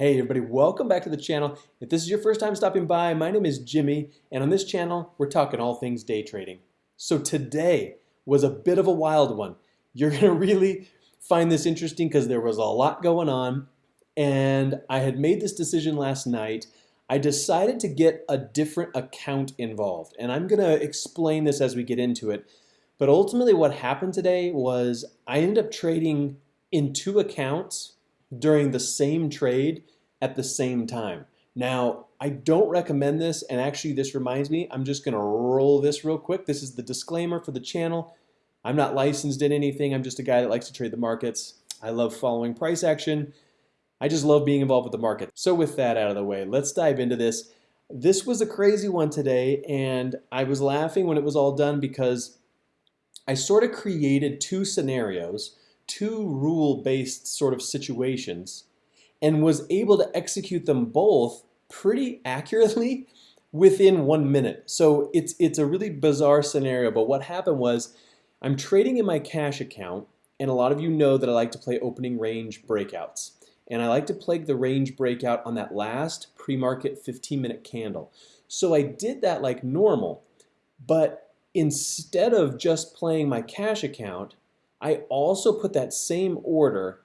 Hey everybody, welcome back to the channel. If this is your first time stopping by, my name is Jimmy, and on this channel, we're talking all things day trading. So today was a bit of a wild one. You're gonna really find this interesting because there was a lot going on, and I had made this decision last night. I decided to get a different account involved, and I'm gonna explain this as we get into it. But ultimately what happened today was I ended up trading in two accounts during the same trade at the same time. Now, I don't recommend this, and actually this reminds me, I'm just gonna roll this real quick. This is the disclaimer for the channel. I'm not licensed in anything. I'm just a guy that likes to trade the markets. I love following price action. I just love being involved with the market. So with that out of the way, let's dive into this. This was a crazy one today, and I was laughing when it was all done because I sort of created two scenarios two rule-based sort of situations and was able to execute them both pretty accurately within one minute. So it's, it's a really bizarre scenario, but what happened was I'm trading in my cash account, and a lot of you know that I like to play opening range breakouts. And I like to play the range breakout on that last pre-market 15 minute candle. So I did that like normal, but instead of just playing my cash account, I also put that same order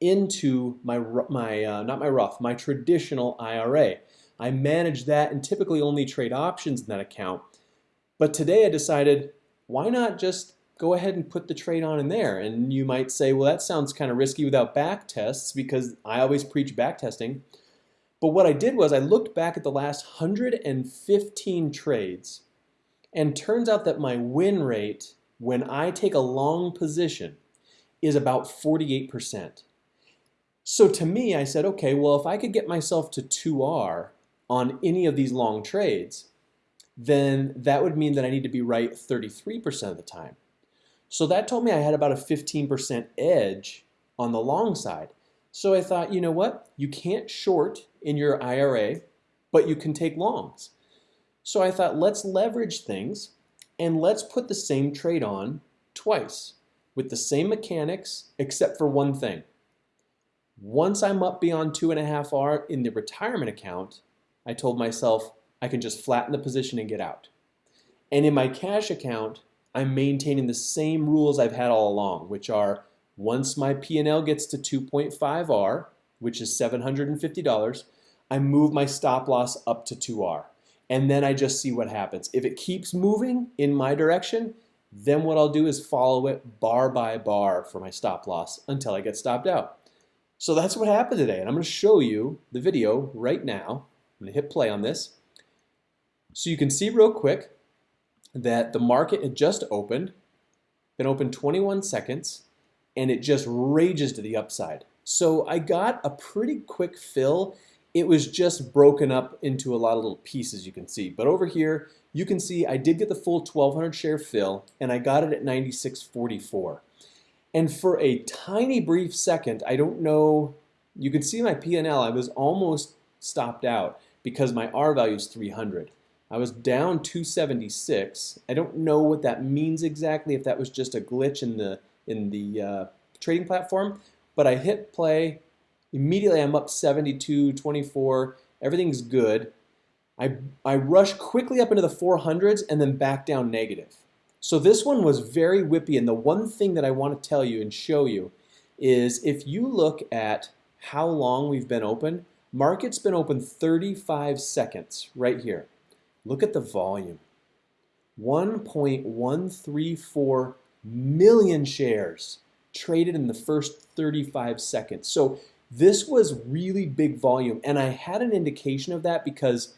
into my, my uh, not my Roth, my traditional IRA. I manage that and typically only trade options in that account. But today I decided, why not just go ahead and put the trade on in there? And you might say, well, that sounds kind of risky without back tests because I always preach back testing. But what I did was I looked back at the last 115 trades and turns out that my win rate when I take a long position is about 48%. So to me, I said, okay, well, if I could get myself to 2R on any of these long trades, then that would mean that I need to be right 33% of the time. So that told me I had about a 15% edge on the long side. So I thought, you know what? You can't short in your IRA, but you can take longs. So I thought, let's leverage things and let's put the same trade on twice with the same mechanics except for one thing. Once I'm up beyond two and a half R in the retirement account, I told myself I can just flatten the position and get out. And in my cash account, I'm maintaining the same rules I've had all along, which are once my P&L gets to 2.5 R, which is $750, I move my stop loss up to 2R and then I just see what happens. If it keeps moving in my direction, then what I'll do is follow it bar by bar for my stop loss until I get stopped out. So that's what happened today, and I'm to show you the video right now. I'm to hit play on this. So you can see real quick that the market had just opened, been open 21 seconds, and it just rages to the upside. So I got a pretty quick fill it was just broken up into a lot of little pieces you can see. But over here, you can see I did get the full 1200 share fill and I got it at 96.44. And for a tiny brief second, I don't know, you can see my P&L, I was almost stopped out because my R value is 300. I was down 276. I don't know what that means exactly, if that was just a glitch in the, in the uh, trading platform, but I hit play, Immediately I'm up 72, 24, everything's good. I, I rush quickly up into the 400s and then back down negative. So this one was very whippy and the one thing that I want to tell you and show you is if you look at how long we've been open, market's been open 35 seconds right here. Look at the volume. 1.134 million shares traded in the first 35 seconds. So this was really big volume, and I had an indication of that because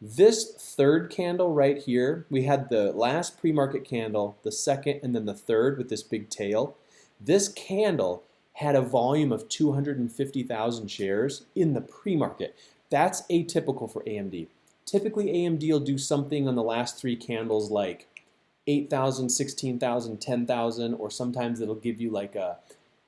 this third candle right here, we had the last pre-market candle, the second, and then the third with this big tail. This candle had a volume of 250,000 shares in the pre-market. That's atypical for AMD. Typically, AMD will do something on the last three candles like 8,000, 16,000, 10,000, or sometimes it'll give you like a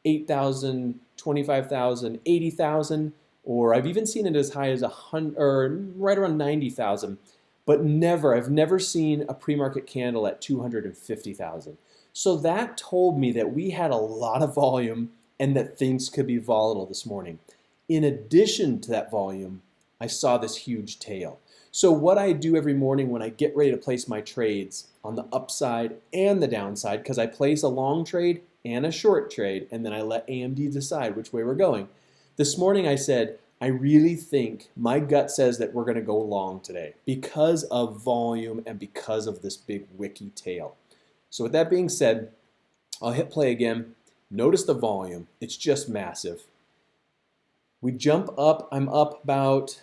8,000, 25,000, 80,000, or I've even seen it as high as a hundred, or right around 90,000. But never, I've never seen a pre-market candle at 250,000. So that told me that we had a lot of volume and that things could be volatile this morning. In addition to that volume, I saw this huge tail. So what I do every morning when I get ready to place my trades on the upside and the downside, because I place a long trade and a short trade, and then I let AMD decide which way we're going. This morning I said, I really think my gut says that we're going to go long today because of volume and because of this big wicky tail. So with that being said, I'll hit play again. Notice the volume. It's just massive. We jump up. I'm up about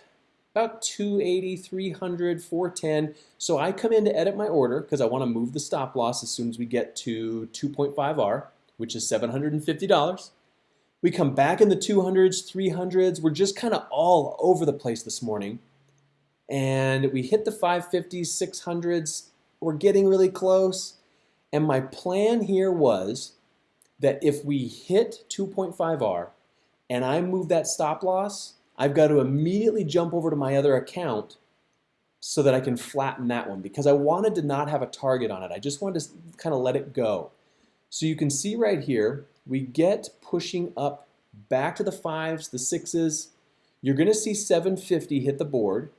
about 280, 300, 410. So I come in to edit my order because I want to move the stop loss as soon as we get to 2.5R, which is $750. We come back in the 200s, 300s. We're just kind of all over the place this morning. And we hit the 550s, 600s. We're getting really close. And my plan here was that if we hit 2.5R and I move that stop loss, I've got to immediately jump over to my other account so that I can flatten that one because I wanted to not have a target on it. I just wanted to kind of let it go. So you can see right here, we get pushing up back to the fives, the sixes. You're going to see 750 hit the board,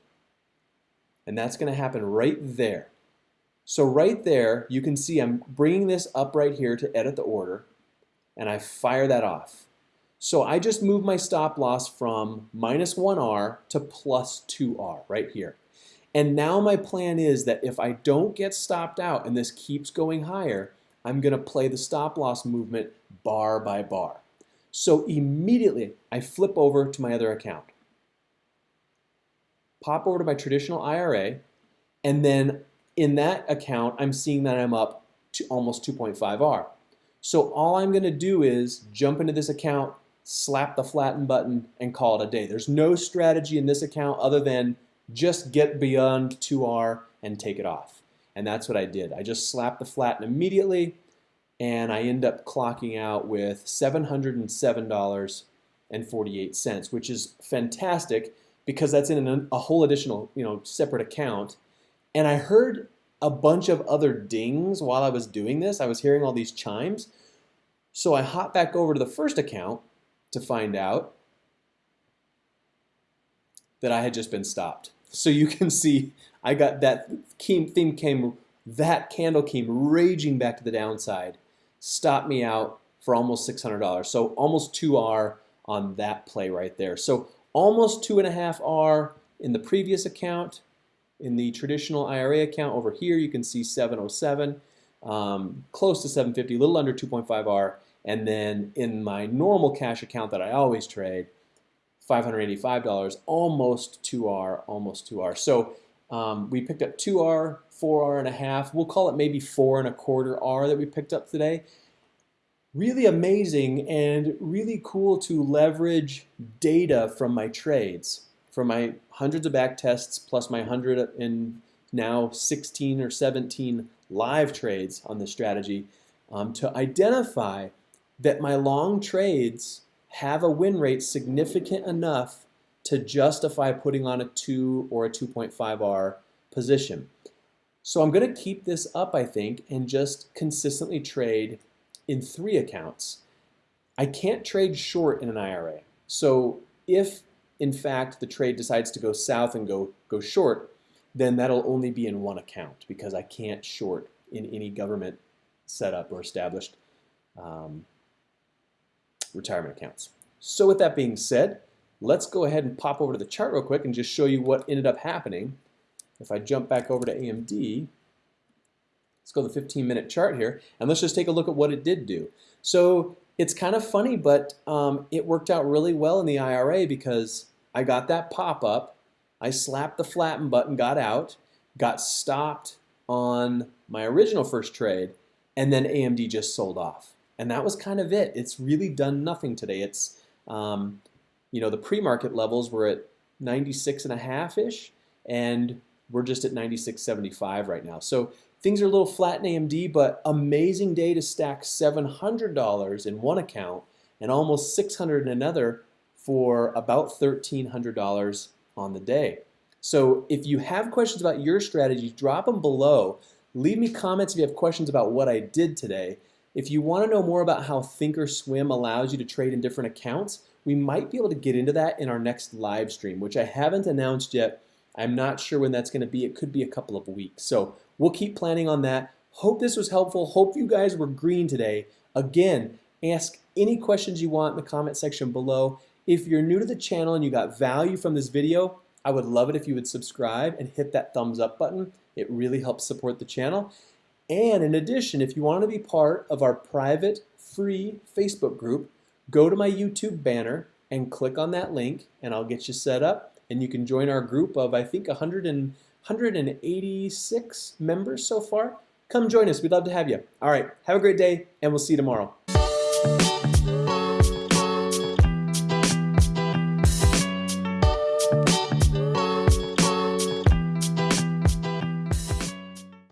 and that's going to happen right there. So right there, you can see I'm bringing this up right here to edit the order, and I fire that off. So I just moved my stop loss from minus 1R to plus 2R right here. And now my plan is that if I don't get stopped out and this keeps going higher, I'm going to play the stop loss movement bar by bar. So immediately I flip over to my other account. Pop over to my traditional IRA and then in that account I'm seeing that I'm up to almost 2.5R. So all I'm going to do is jump into this account, slap the flatten button, and call it a day. There's no strategy in this account other than just get beyond 2R and take it off. And that's what I did. I just slapped the flatten immediately, and I end up clocking out with $707.48, which is fantastic because that's in an, a whole additional, you know, separate account. And I heard a bunch of other dings while I was doing this. I was hearing all these chimes. So I hop back over to the first account to find out that I had just been stopped. So you can see I got that theme came, that candle came raging back to the downside, stopped me out for almost $600. So almost 2R on that play right there. So almost two and a half R in the previous account. In the traditional IRA account over here, you can see 707, um, close to 750, a little under 2.5R. And then in my normal cash account that I always trade, $585, almost 2R, almost 2R. So um, we picked up 2R, 4R and a half. We'll call it maybe four and a quarter R that we picked up today. Really amazing and really cool to leverage data from my trades, from my hundreds of back tests plus my 100 and now 16 or 17 live trades on this strategy um, to identify that my long trades have a win rate significant enough to justify putting on a 2 or a 2.5R position. So I'm going to keep this up, I think, and just consistently trade in three accounts. I can't trade short in an IRA. So if, in fact, the trade decides to go south and go, go short, then that'll only be in one account because I can't short in any government setup or established um, retirement accounts. So with that being said, let's go ahead and pop over to the chart real quick and just show you what ended up happening. If I jump back over to AMD, let's go to the 15 minute chart here, and let's just take a look at what it did do. So it's kind of funny, but um, it worked out really well in the IRA because I got that pop up, I slapped the flatten button, got out, got stopped on my original first trade, and then AMD just sold off. And that was kind of it. It's really done nothing today. It's, um, you know, the pre-market levels were at 96 and a half-ish, and we're just at 96.75 right now. So things are a little flat in AMD, but amazing day to stack $700 in one account and almost 600 in another for about $1,300 on the day. So if you have questions about your strategies, drop them below. Leave me comments if you have questions about what I did today. If you want to know more about how Thinkorswim allows you to trade in different accounts, we might be able to get into that in our next live stream, which I haven't announced yet. I'm not sure when that's going to be. It could be a couple of weeks. So we'll keep planning on that. Hope this was helpful. Hope you guys were green today. Again, ask any questions you want in the comment section below. If you're new to the channel and you got value from this video, I would love it if you would subscribe and hit that thumbs up button. It really helps support the channel. And in addition, if you want to be part of our private free Facebook group, go to my YouTube banner and click on that link and I'll get you set up and you can join our group of I think 100 and, 186 members so far. Come join us. We'd love to have you. All right. Have a great day and we'll see you tomorrow.